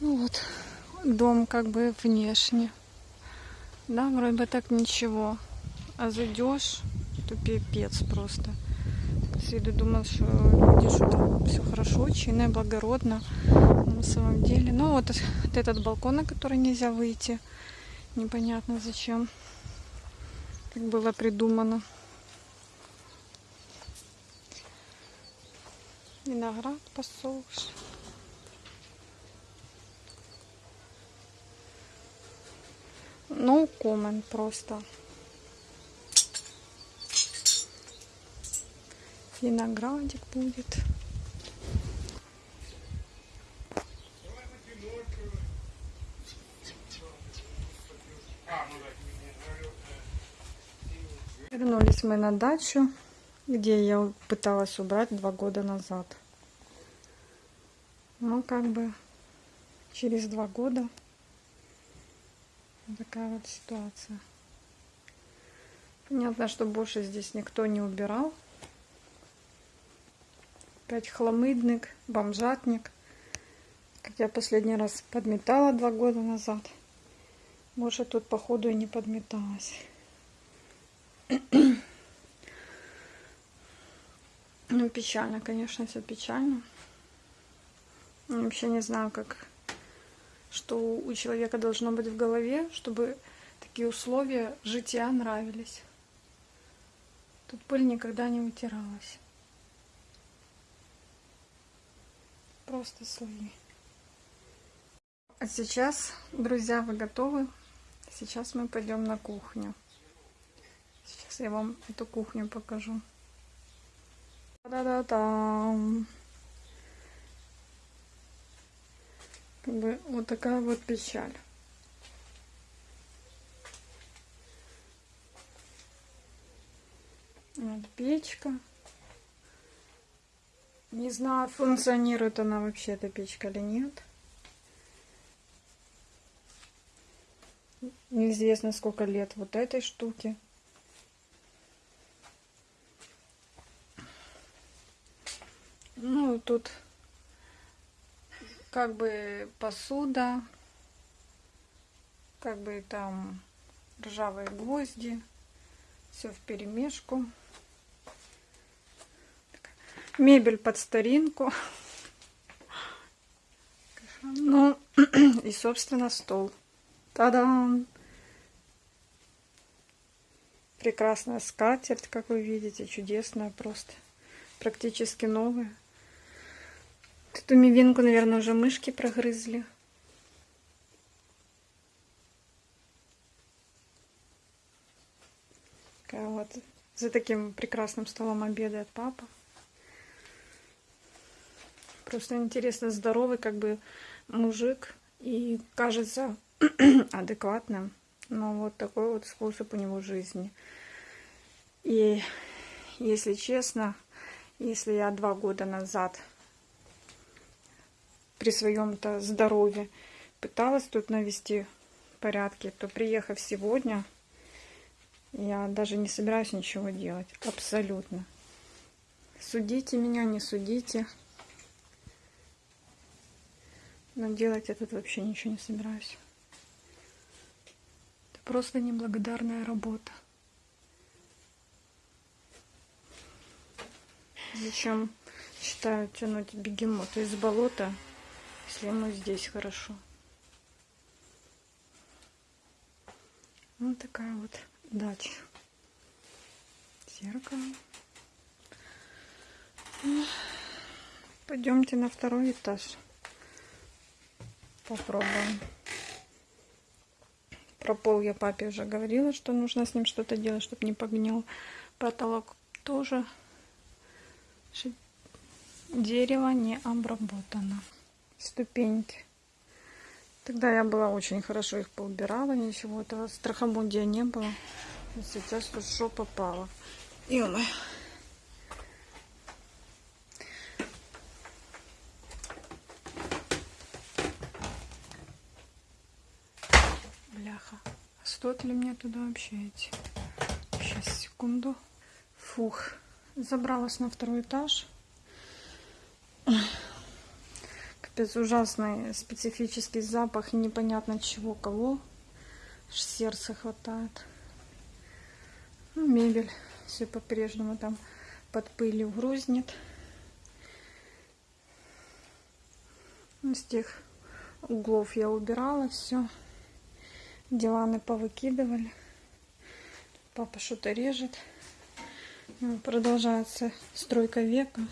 Ну вот, дом как бы внешне. Да, вроде бы так ничего. А зайдешь, то пипец просто. С виду думал, что видишь, там все хорошо, чинно, благородно. Но на самом деле. Ну вот, вот этот балкон, на который нельзя выйти. Непонятно зачем. Так было придумано. Виноград посохший. No comment просто. Виноградик будет. Вернулись мы на дачу, где я пыталась убрать два года назад. Ну, как бы через два года такая вот ситуация. Понятно, что больше здесь никто не убирал. Опять хламыдник, бомжатник. Как я последний раз подметала два года назад. Больше тут, походу, и не подметалась. Ну, печально, конечно, все печально. Вообще не знаю, как, что у человека должно быть в голове, чтобы такие условия жития нравились. Тут пыль никогда не утиралась. Просто слои. А сейчас, друзья, вы готовы? Сейчас мы пойдем на кухню. Сейчас я вам эту кухню покажу. Да-да-да. Как бы вот такая вот печаль. Вот печка. Не знаю, функционирует она вообще, эта печка или нет. Неизвестно, сколько лет вот этой штуки. Ну, тут как бы посуда, как бы там ржавые гвозди, все в перемешку. Мебель под старинку. Ну, и, собственно, стол. Та-дам! Прекрасная скатерть, как вы видите, чудесная просто. Практически новая. Эту мивинку, наверное, уже мышки прогрызли. Вот за таким прекрасным столом обедает папа. Просто интересно, здоровый как бы мужик и кажется адекватным. Но вот такой вот способ у него жизни. И если честно, если я два года назад при своем-то здоровье пыталась тут навести порядки, то приехав сегодня, я даже не собираюсь ничего делать. Абсолютно. Судите меня, не судите. Но делать я тут вообще ничего не собираюсь. Это просто неблагодарная работа. Зачем считаю тянуть бегемота из болота если ему здесь хорошо. Вот такая вот дача. Зеркало. Пойдемте на второй этаж. Попробуем. Про пол я папе уже говорила, что нужно с ним что-то делать, чтобы не погнил. Потолок тоже. Дерево не обработано ступеньки. Тогда я была очень хорошо их поубирала, ничего этого страхомудия не было. И сейчас тут что попало. Мы. Бляха. А стоит ли мне туда вообще идти? Сейчас, секунду. Фух. Забралась на второй этаж. Капец, ужасный специфический запах, непонятно чего, кого. Аж сердце хватает. Ну, мебель все по-прежнему там под пылью грузнет. С тех углов я убирала все. Диваны повыкидывали. Папа что-то режет. Ну, Продолжается стройка века.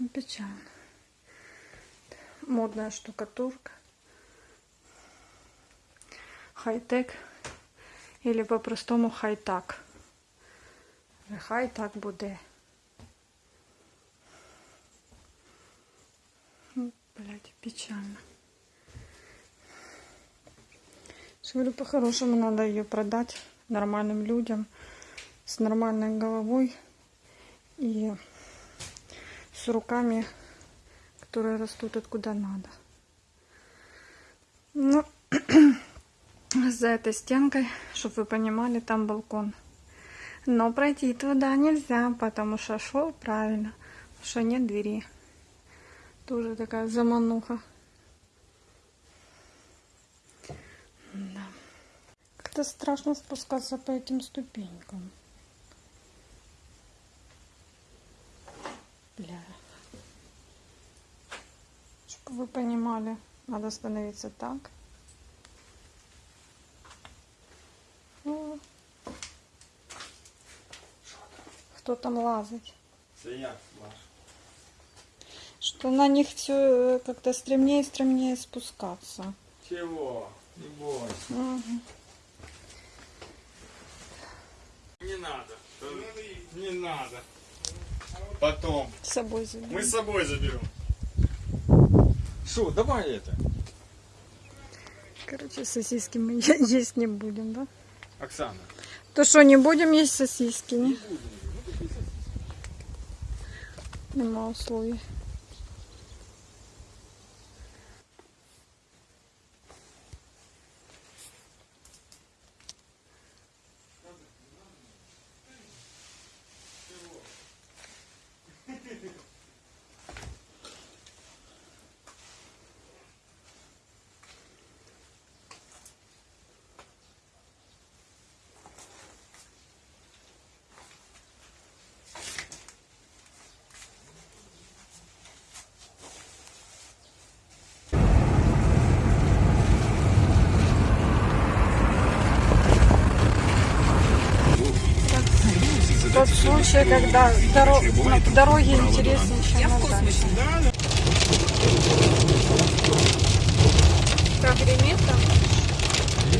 Ну, Печально. Модная штукатурка. Хай-тек. Или по-простому хай-так. Хай-так буде. Блять, печально. Говорю, по-хорошему надо ее продать нормальным людям с нормальной головой и с руками, которые растут откуда надо. Ну, за этой стенкой, чтобы вы понимали, там балкон. Но пройти туда нельзя, потому что шел правильно, что нет двери. Тоже такая замануха. Да. Как-то страшно спускаться по этим ступенькам. Чтобы вы понимали, надо становиться так. О. Кто там лазить? Це я. Что на них все как-то стремнее и стремнее спускаться. Чего? Не бойся. Мгм. Не надо. Не надо. Потом. С собой заберу. Мы с собой заберем. Шо, давай это. Короче, сосиски мы есть не будем, да? Оксана. То что, не будем есть сосиски, не? Не будем. Ну? Нема условий. Случай, когда доро- на дороге интереснее, чем на даче. Как гремит там?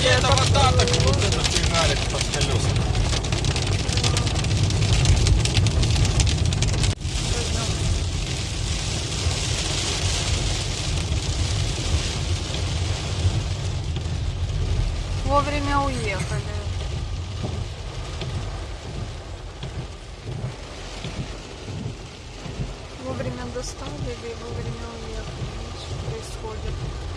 Не, это вода так вот это фигарит под колесами. Вовремя уехали. Вовремя доставили, вовремя уехали. Что происходит?